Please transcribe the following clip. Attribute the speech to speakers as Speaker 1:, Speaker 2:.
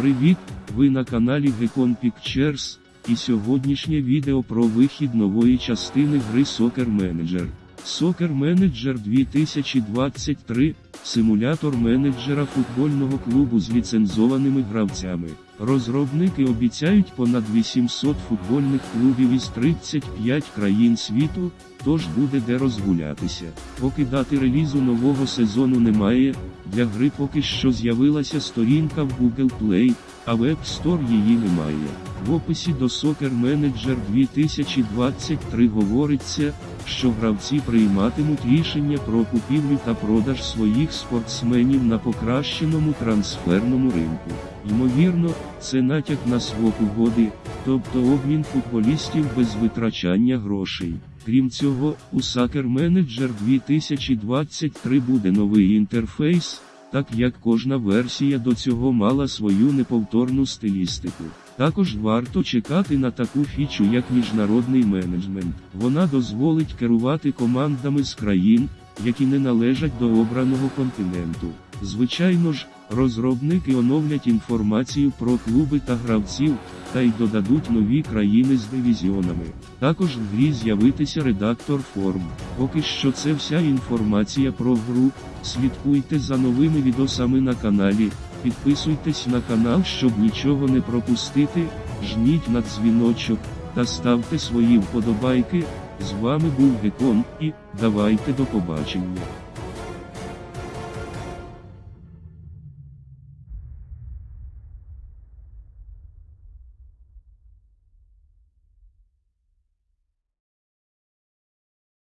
Speaker 1: Привіт! Ви на каналі Gekon Pictures, і сьогоднішнє відео про вихід нової частини гри Soccer Manager. Soccer Manager 2023 симулятор менеджера футбольного клубу з ліцензованими гравцями. Розробники обіцяють понад 800 футбольних клубів із 35 країн світу, тож буде де розгулятися. Поки дати релізу нового сезону немає, для гри поки що з'явилася сторінка в Google Play, а в App Store її немає. В описі до Soccer Manager 2023 говориться, що гравці прийматимуть рішення про купівлю та продаж своїх спортсменів на покращеному трансферному ринку. Ймовірно, це натяк на свок угоди, тобто обмін футболістів без витрачання грошей. Крім цього, у Soccer Manager 2023 буде новий інтерфейс, так як кожна версія до цього мала свою неповторну стилістику. Також варто чекати на таку фічу, як міжнародний менеджмент. Вона дозволить керувати командами з країн, які не належать до обраного континенту. Звичайно ж, розробники оновлять інформацію про клуби та гравців, та й додадуть нові країни з дивізіонами. Також в грі з'явитися редактор форм. Поки що це вся інформація про гру. Слідкуйте за новими відосами на каналі, підписуйтесь на канал, щоб нічого не пропустити, жміть на дзвіночок та ставте свої вподобайки. З вами був Гекон і давайте до побачення.